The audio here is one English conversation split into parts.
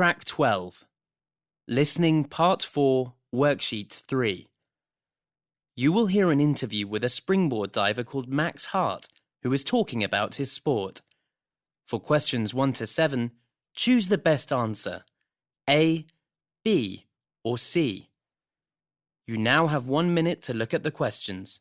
Track 12. Listening Part 4, Worksheet 3. You will hear an interview with a springboard diver called Max Hart, who is talking about his sport. For questions 1 to 7, choose the best answer A, B, or C. You now have one minute to look at the questions.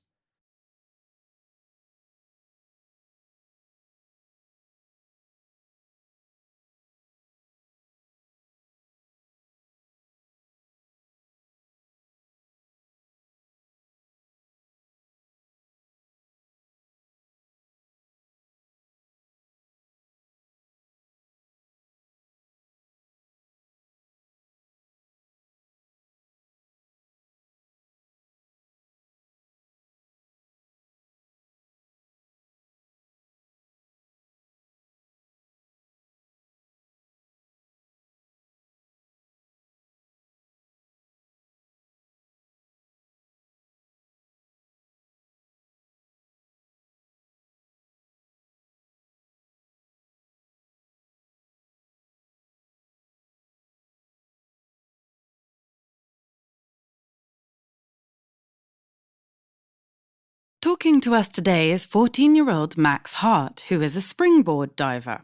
Talking to us today is 14 year old Max Hart, who is a springboard diver.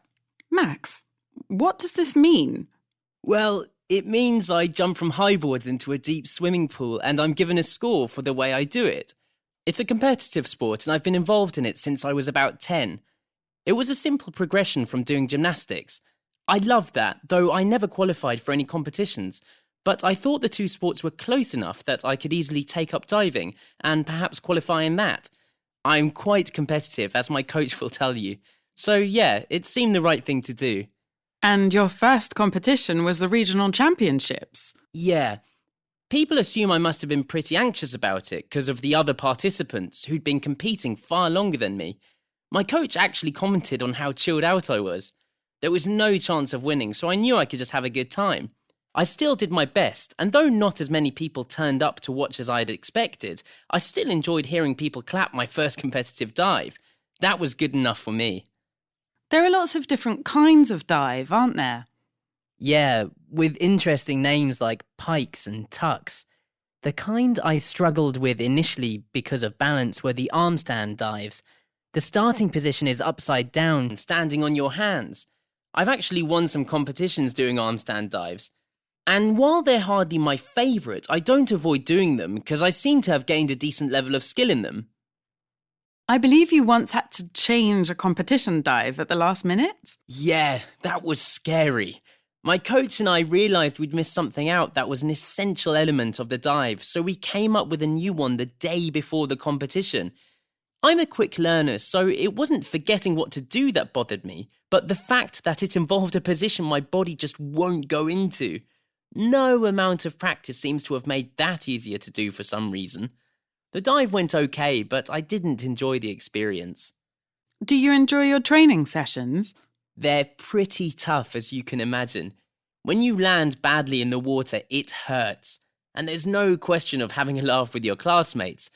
Max, what does this mean? Well, it means I jump from high boards into a deep swimming pool and I'm given a score for the way I do it. It's a competitive sport and I've been involved in it since I was about 10. It was a simple progression from doing gymnastics. I loved that, though I never qualified for any competitions. But I thought the two sports were close enough that I could easily take up diving and perhaps qualify in that. I'm quite competitive, as my coach will tell you. So, yeah, it seemed the right thing to do. And your first competition was the regional championships. Yeah. People assume I must have been pretty anxious about it because of the other participants who'd been competing far longer than me. My coach actually commented on how chilled out I was. There was no chance of winning, so I knew I could just have a good time. I still did my best, and though not as many people turned up to watch as I had expected, I still enjoyed hearing people clap my first competitive dive. That was good enough for me. There are lots of different kinds of dive, aren't there? Yeah, with interesting names like pikes and tucks. The kind I struggled with initially because of balance were the arm stand dives. The starting position is upside down, standing on your hands. I've actually won some competitions doing arm stand dives. And while they're hardly my favourite, I don't avoid doing them because I seem to have gained a decent level of skill in them. I believe you once had to change a competition dive at the last minute. Yeah, that was scary. My coach and I realised we'd missed something out that was an essential element of the dive, so we came up with a new one the day before the competition. I'm a quick learner, so it wasn't forgetting what to do that bothered me, but the fact that it involved a position my body just won't go into. No amount of practice seems to have made that easier to do for some reason. The dive went okay, but I didn't enjoy the experience. Do you enjoy your training sessions? They're pretty tough, as you can imagine. When you land badly in the water, it hurts. And there's no question of having a laugh with your classmates.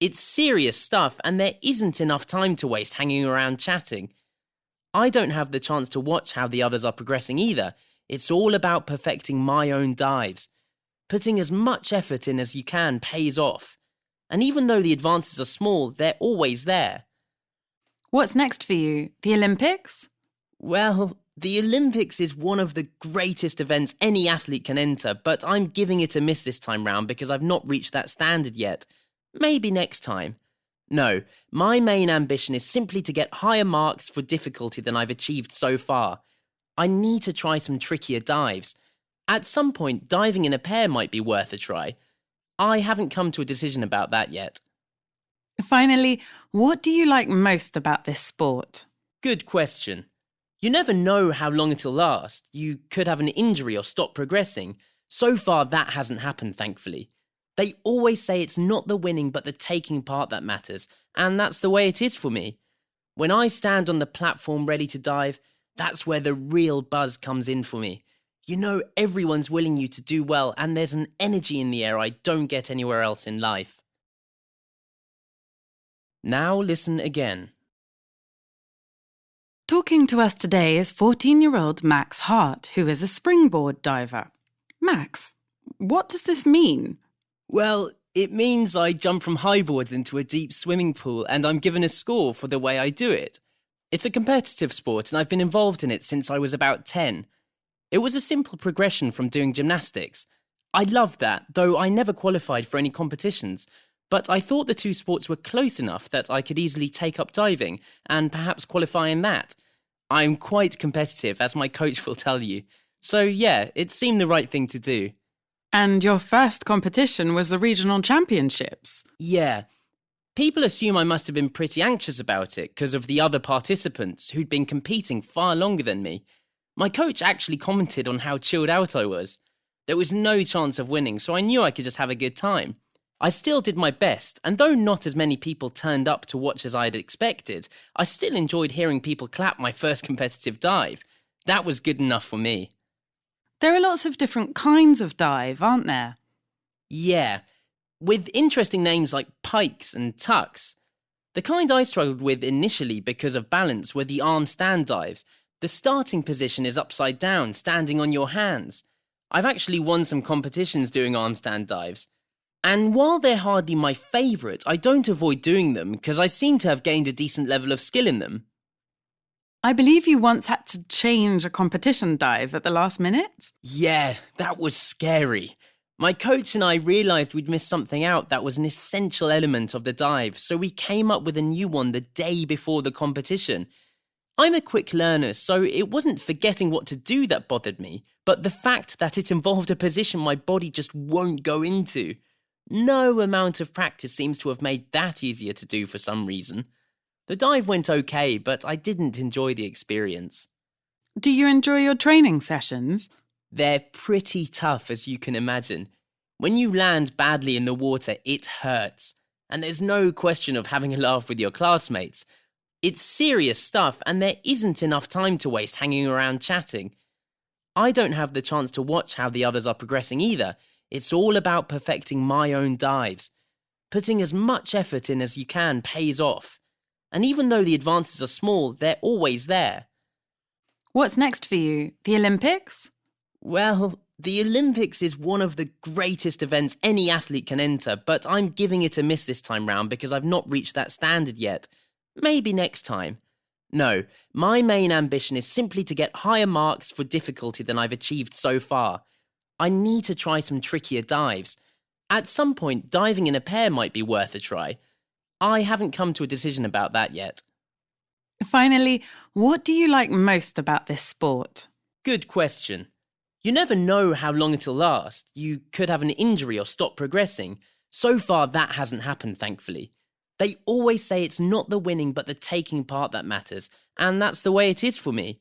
It's serious stuff, and there isn't enough time to waste hanging around chatting. I don't have the chance to watch how the others are progressing either, it's all about perfecting my own dives. Putting as much effort in as you can pays off. And even though the advances are small, they're always there. What's next for you? The Olympics? Well, the Olympics is one of the greatest events any athlete can enter, but I'm giving it a miss this time round because I've not reached that standard yet. Maybe next time. No, my main ambition is simply to get higher marks for difficulty than I've achieved so far. I need to try some trickier dives. At some point, diving in a pair might be worth a try. I haven't come to a decision about that yet. Finally, what do you like most about this sport? Good question. You never know how long it'll last. You could have an injury or stop progressing. So far, that hasn't happened, thankfully. They always say it's not the winning but the taking part that matters, and that's the way it is for me. When I stand on the platform ready to dive, that's where the real buzz comes in for me. You know, everyone's willing you to do well, and there's an energy in the air I don't get anywhere else in life. Now listen again. Talking to us today is 14 year old Max Hart, who is a springboard diver. Max, what does this mean? Well, it means I jump from high boards into a deep swimming pool and I'm given a score for the way I do it. It's a competitive sport and I've been involved in it since I was about 10. It was a simple progression from doing gymnastics. I loved that, though I never qualified for any competitions. But I thought the two sports were close enough that I could easily take up diving and perhaps qualify in that. I'm quite competitive, as my coach will tell you. So, yeah, it seemed the right thing to do. And your first competition was the regional championships. Yeah. People assume I must have been pretty anxious about it because of the other participants who'd been competing far longer than me. My coach actually commented on how chilled out I was. There was no chance of winning, so I knew I could just have a good time. I still did my best, and though not as many people turned up to watch as I had expected, I still enjoyed hearing people clap my first competitive dive. That was good enough for me. There are lots of different kinds of dive, aren't there? Yeah, with interesting names like pikes and tucks. The kind I struggled with initially because of balance were the arm stand dives. The starting position is upside down, standing on your hands. I've actually won some competitions doing arm stand dives. And while they're hardly my favourite, I don't avoid doing them because I seem to have gained a decent level of skill in them. I believe you once had to change a competition dive at the last minute. Yeah, that was scary. My coach and I realised we'd missed something out that was an essential element of the dive, so we came up with a new one the day before the competition. I'm a quick learner, so it wasn't forgetting what to do that bothered me, but the fact that it involved a position my body just won't go into. No amount of practice seems to have made that easier to do for some reason. The dive went okay, but I didn't enjoy the experience. Do you enjoy your training sessions? They're pretty tough, as you can imagine. When you land badly in the water, it hurts. And there's no question of having a laugh with your classmates. It's serious stuff, and there isn't enough time to waste hanging around chatting. I don't have the chance to watch how the others are progressing either, it's all about perfecting my own dives. Putting as much effort in as you can pays off. And even though the advances are small, they're always there. What's next for you? The Olympics? Well, the Olympics is one of the greatest events any athlete can enter, but I'm giving it a miss this time round because I've not reached that standard yet. Maybe next time. No, my main ambition is simply to get higher marks for difficulty than I've achieved so far. I need to try some trickier dives. At some point, diving in a pair might be worth a try. I haven't come to a decision about that yet. Finally, what do you like most about this sport? Good question. You never know how long it'll last. You could have an injury or stop progressing. So far, that hasn't happened, thankfully. They always say it's not the winning but the taking part that matters, and that's the way it is for me.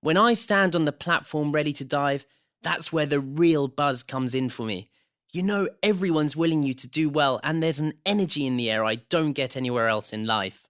When I stand on the platform ready to dive, that's where the real buzz comes in for me. You know, everyone's willing you to do well, and there's an energy in the air I don't get anywhere else in life.